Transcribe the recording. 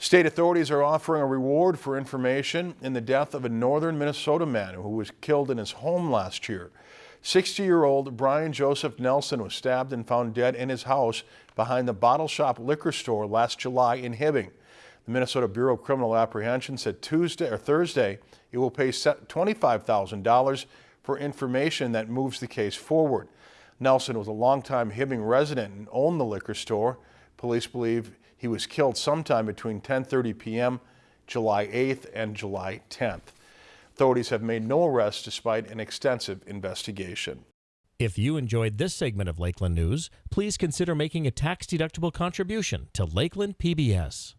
State authorities are offering a reward for information in the death of a northern Minnesota man who was killed in his home last year. 60-year-old Brian Joseph Nelson was stabbed and found dead in his house behind the Bottle Shop liquor store last July in Hibbing. The Minnesota Bureau of Criminal Apprehension said Tuesday or Thursday it will pay $25,000 for information that moves the case forward. Nelson was a longtime Hibbing resident and owned the liquor store. Police believe he was killed sometime between 10.30 p.m. July 8th and July 10th. Authorities have made no arrests despite an extensive investigation. If you enjoyed this segment of Lakeland News, please consider making a tax-deductible contribution to Lakeland PBS.